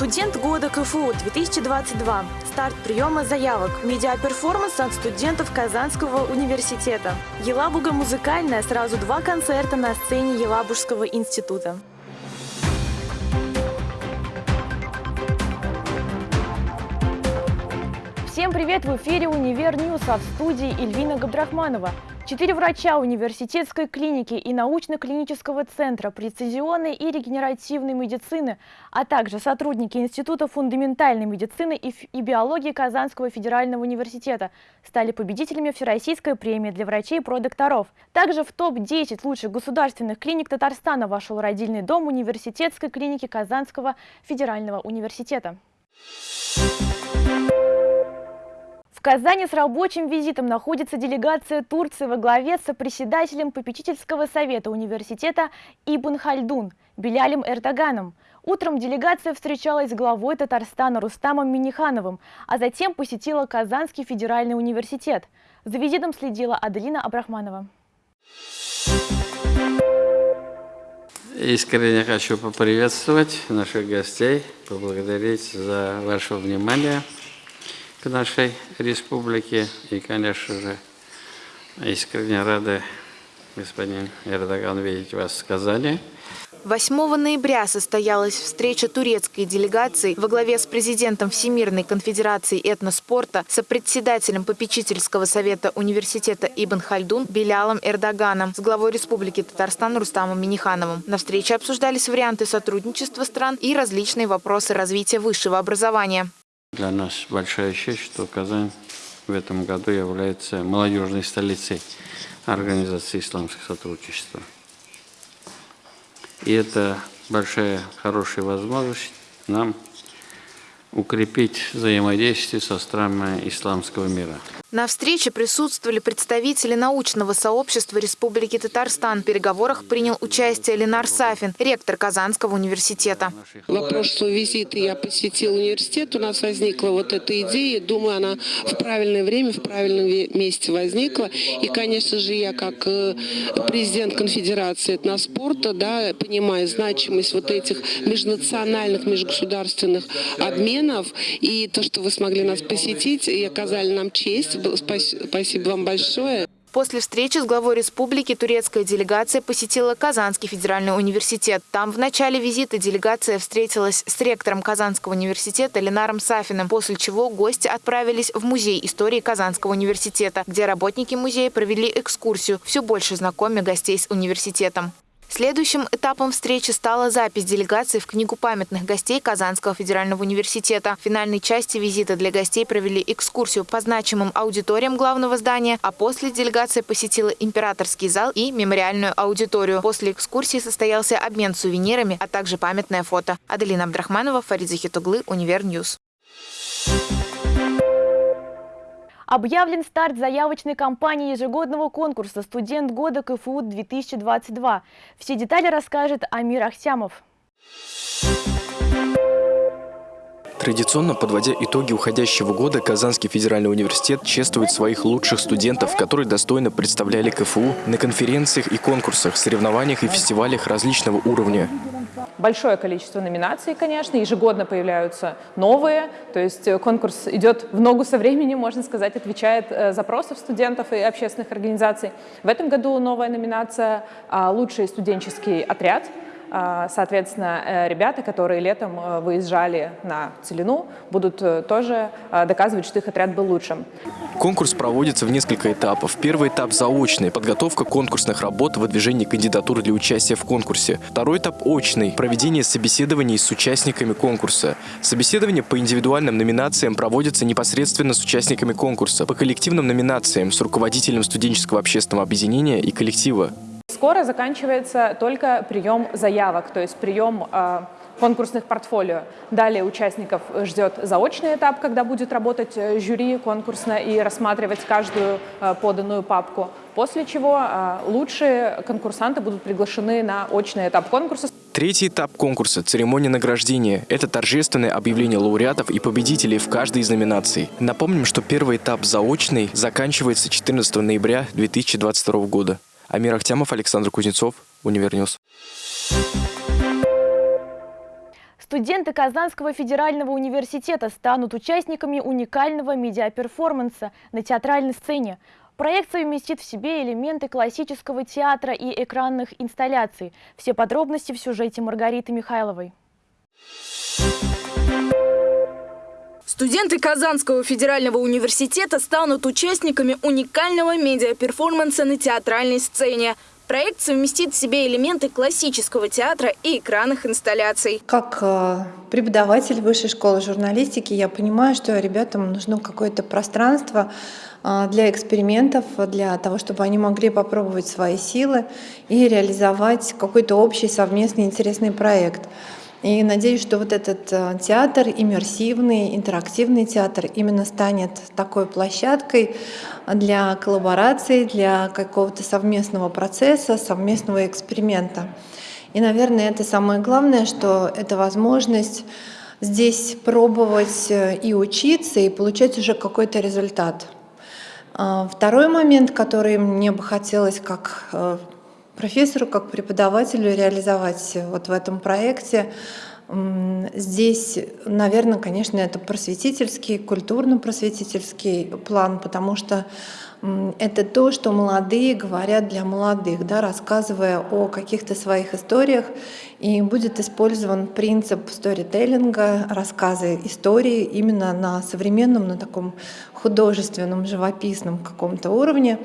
Студент года КФУ 2022. Старт приема заявок. Медиаперформанс от студентов Казанского университета. Елабуга музыкальная. Сразу два концерта на сцене Елабужского института. Всем привет! В эфире «Univer News», в студии Эльвина Габдрахманова. Четыре врача университетской клиники и научно-клинического центра прецизионной и регенеративной медицины, а также сотрудники Института фундаментальной медицины и биологии Казанского федерального университета стали победителями Всероссийской премии для врачей и продокторов. Также в топ-10 лучших государственных клиник Татарстана вошел родильный дом университетской клиники Казанского федерального университета. В Казани с рабочим визитом находится делегация Турции во главе с председателем попечительского совета университета Ибн Хальдун Белялем Эрдоганом. Утром делегация встречалась с главой Татарстана Рустамом Минихановым, а затем посетила Казанский федеральный университет. За визитом следила Аделина Абрахманова. Искренне хочу поприветствовать наших гостей, поблагодарить за ваше внимание к нашей республике. И, конечно же, искренне рады, господин Эрдоган, видеть вас в Казани. 8 ноября состоялась встреча турецкой делегации во главе с президентом Всемирной конфедерации этноспорта, сопредседателем попечительского совета университета Ибн Хальдун Белялом Эрдоганом, с главой Республики Татарстан Рустамом Минихановым. На встрече обсуждались варианты сотрудничества стран и различные вопросы развития высшего образования. Для нас большая честь, что Казань в этом году является молодежной столицей Организации исламского сотрудничества. И это большая, хорошая возможность нам укрепить взаимодействие со странами исламского мира. На встрече присутствовали представители научного сообщества Республики Татарстан. В переговорах принял участие Ленар Сафин, ректор Казанского университета. Во прошлый визит я посетил университет, у нас возникла вот эта идея. Думаю, она в правильное время, в правильном месте возникла. И, конечно же, я как э, президент конфедерации этноспорта, да, понимаю значимость вот этих межнациональных, межгосударственных обменов. И то, что вы смогли нас посетить и оказали нам честь, Спасибо вам большое. После встречи с главой республики турецкая делегация посетила Казанский федеральный университет. Там в начале визита делегация встретилась с ректором Казанского университета Ленаром Сафиным, после чего гости отправились в Музей истории Казанского университета, где работники музея провели экскурсию, все больше знакомя гостей с университетом. Следующим этапом встречи стала запись делегации в Книгу памятных гостей Казанского федерального университета. В финальной части визита для гостей провели экскурсию по значимым аудиториям главного здания, а после делегация посетила императорский зал и мемориальную аудиторию. После экскурсии состоялся обмен сувенирами, а также памятное фото. Аделина Абдрахманова, Фарид Захитуглы, Univer News. Thank Объявлен старт заявочной кампании ежегодного конкурса «Студент года КФУ-2022». Все детали расскажет Амир Ахсямов. Традиционно, подводя итоги уходящего года, Казанский федеральный университет чествует своих лучших студентов, которые достойно представляли КФУ на конференциях и конкурсах, соревнованиях и фестивалях различного уровня большое количество номинаций, конечно, ежегодно появляются новые, то есть э, конкурс идет в ногу со временем, можно сказать, отвечает э, запросов студентов и общественных организаций. В этом году новая номинация а, «Лучший студенческий отряд», соответственно, э, ребята, которые летом э, выезжали на Целину, будут э, тоже доказывать, что их отряд был лучшим. Конкурс проводится в несколько этапов. Первый этап – заочный – подготовка конкурсных работ, выдвижение кандидатур для участия в конкурсе. Второй этап – очный – проведение собеседований с участниками конкурса. Собеседование по индивидуальным номинациям проводится непосредственно с участниками конкурса, по коллективным номинациям с руководителем студенческого общественного объединения и коллектива. Скоро заканчивается только прием заявок, то есть прием э, конкурсных портфолио. Далее участников ждет заочный этап, когда будет работать э, жюри конкурсно и рассматривать каждую э, поданную папку. После чего лучшие конкурсанты будут приглашены на очный этап конкурса. Третий этап конкурса – церемония награждения. Это торжественное объявление лауреатов и победителей в каждой из номинаций. Напомним, что первый этап заочный заканчивается 14 ноября 2022 года. Амир Ахтямов, Александр Кузнецов, Univer News. Студенты Казанского федерального университета станут участниками уникального медиаперформанса на театральной сцене. Проект совместит в себе элементы классического театра и экранных инсталляций. Все подробности в сюжете Маргариты Михайловой. Студенты Казанского федерального университета станут участниками уникального медиаперформанса на театральной сцене. Проект совместит в себе элементы классического театра и экранных инсталляций. Как э, преподаватель высшей школы журналистики я понимаю, что ребятам нужно какое-то пространство э, для экспериментов, для того, чтобы они могли попробовать свои силы и реализовать какой-то общий совместный интересный проект. И надеюсь, что вот этот э, театр, иммерсивный, интерактивный театр, именно станет такой площадкой для коллаборации, для какого-то совместного процесса, совместного эксперимента. И, наверное, это самое главное, что это возможность здесь пробовать э, и учиться, и получать уже какой-то результат. А, второй момент, который мне бы хотелось как э, профессору, как преподавателю реализовать вот в этом проекте. Здесь, наверное, конечно, это просветительский, культурно-просветительский план, потому что это то, что молодые говорят для молодых, да, рассказывая о каких-то своих историях. И будет использован принцип сторителлинга, рассказы истории именно на современном, на таком художественном, живописном каком-то уровне.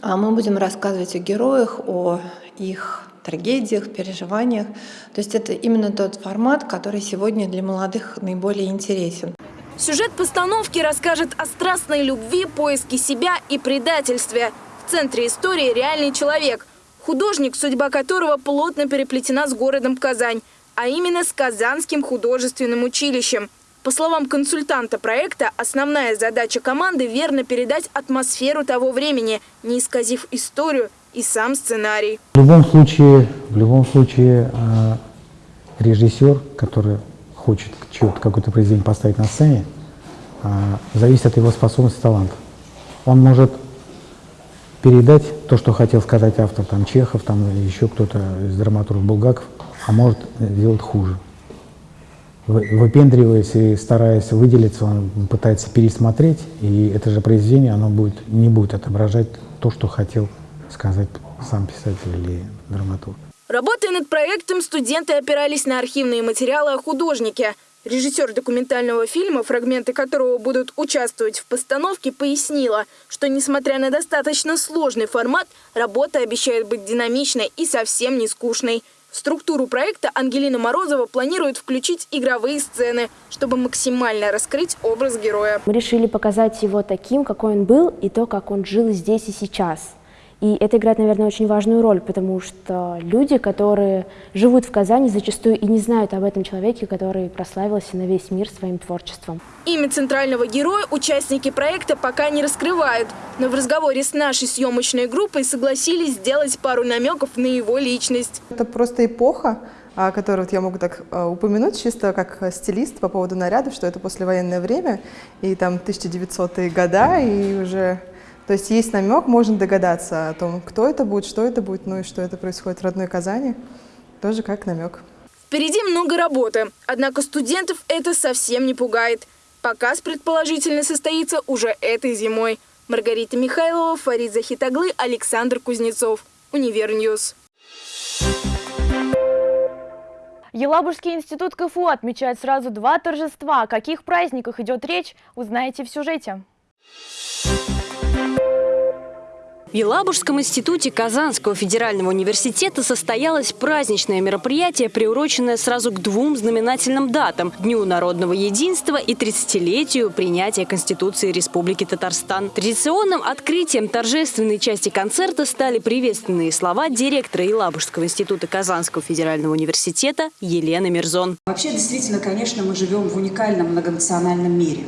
А мы будем рассказывать о героях, о их трагедиях, переживаниях. То есть это именно тот формат, который сегодня для молодых наиболее интересен. Сюжет постановки расскажет о страстной любви, поиске себя и предательстве. В центре истории реальный человек, художник, судьба которого плотно переплетена с городом Казань, а именно с Казанским художественным училищем – по словам консультанта проекта, основная задача команды – верно передать атмосферу того времени, не исказив историю и сам сценарий. В любом случае, в любом случае э, режиссер, который хочет какое-то произведение поставить на сцене, э, зависит от его способности таланта. Он может передать то, что хотел сказать автор, там Чехов, там или еще кто-то из драматургов Булгаков, а может сделать хуже выпендриваясь и стараясь выделиться, он пытается пересмотреть, и это же произведение, оно будет, не будет отображать то, что хотел сказать сам писатель или драматург. Работая над проектом, студенты опирались на архивные материалы о художнике. Режиссер документального фильма, фрагменты которого будут участвовать в постановке, пояснила, что, несмотря на достаточно сложный формат, работа обещает быть динамичной и совсем не скучной. В структуру проекта Ангелина Морозова планирует включить игровые сцены, чтобы максимально раскрыть образ героя. Мы решили показать его таким, какой он был, и то, как он жил здесь и сейчас. И это играет, наверное, очень важную роль, потому что люди, которые живут в Казани, зачастую и не знают об этом человеке, который прославился на весь мир своим творчеством. Имя центрального героя участники проекта пока не раскрывают, но в разговоре с нашей съемочной группой согласились сделать пару намеков на его личность. Это просто эпоха, которую вот я могу так а, упомянуть чисто как стилист по поводу нарядов, что это послевоенное время, и там 1900-е года, и уже то есть есть намек, можно догадаться о том, кто это будет, что это будет, ну и что это происходит в родной Казани, тоже как намек. Впереди много работы, однако студентов это совсем не пугает. Показ, предположительно, состоится уже этой зимой. Маргарита Михайлова, Фарид Захитаглы, Александр Кузнецов. Univer News. Елабужский институт КФУ отмечает сразу два торжества. О каких праздниках идет речь, узнаете в сюжете. В Елабужском институте Казанского федерального университета состоялось праздничное мероприятие, приуроченное сразу к двум знаменательным датам – Дню народного единства и 30-летию принятия Конституции Республики Татарстан. Традиционным открытием торжественной части концерта стали приветственные слова директора Елабужского института Казанского федерального университета Елены Мирзон. Вообще, действительно, конечно, мы живем в уникальном многонациональном мире.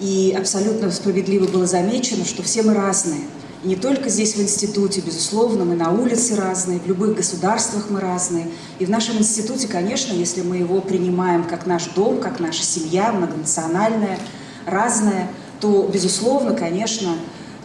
И абсолютно справедливо было замечено, что все мы разные – не только здесь, в институте, безусловно, мы на улице разные, в любых государствах мы разные. И в нашем институте, конечно, если мы его принимаем как наш дом, как наша семья, многонациональная, разная, то, безусловно, конечно,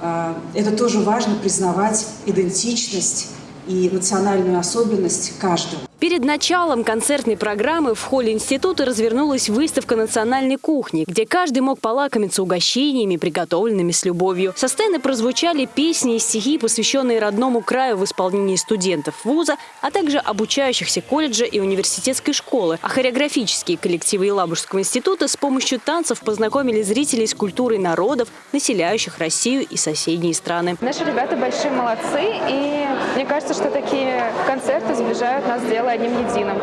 э, это тоже важно признавать идентичность и национальную особенность каждого. Перед началом концертной программы в холле института развернулась выставка национальной кухни, где каждый мог полакомиться угощениями, приготовленными с любовью. Со сцены прозвучали песни и стихи, посвященные родному краю в исполнении студентов вуза, а также обучающихся колледжа и университетской школы. А хореографические коллективы Елабужского института с помощью танцев познакомили зрителей с культурой народов, населяющих Россию и соседние страны. Наши ребята большие молодцы, и мне кажется, что такие концерты сближают нас с делом одним единым.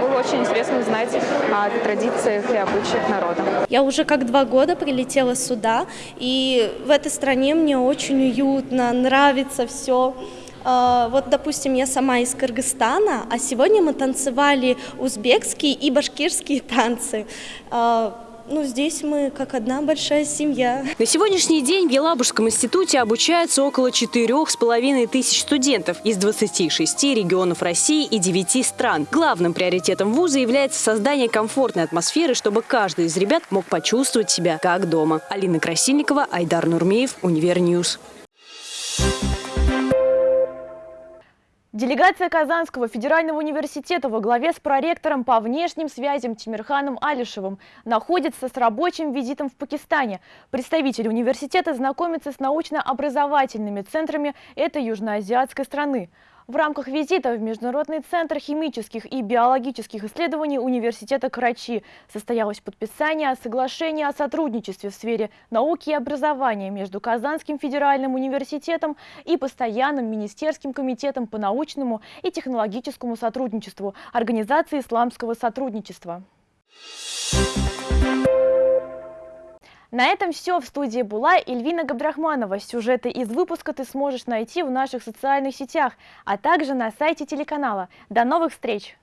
Было очень интересно узнать о традициях и обычаях народа. Я уже как два года прилетела сюда, и в этой стране мне очень уютно, нравится все. А, вот, допустим, я сама из Кыргызстана, а сегодня мы танцевали узбекские и башкирские танцы. Ну, здесь мы как одна большая семья. На сегодняшний день в Елабужском институте обучаются около четырех с половиной тысяч студентов из 26 регионов России и 9 стран. Главным приоритетом вуза является создание комфортной атмосферы, чтобы каждый из ребят мог почувствовать себя как дома. Алина Красильникова, Айдар Нурмеев, Univer News. Делегация Казанского федерального университета во главе с проректором по внешним связям Тимирханом Алишевым находится с рабочим визитом в Пакистане. Представители университета знакомятся с научно-образовательными центрами этой южноазиатской страны. В рамках визита в Международный центр химических и биологических исследований Университета Карачи состоялось подписание соглашения о сотрудничестве в сфере науки и образования между Казанским федеральным университетом и Постоянным министерским комитетом по научному и технологическому сотрудничеству Организации исламского сотрудничества. На этом все. В студии была Эльвина Габдрахманова. Сюжеты из выпуска ты сможешь найти в наших социальных сетях, а также на сайте телеканала. До новых встреч!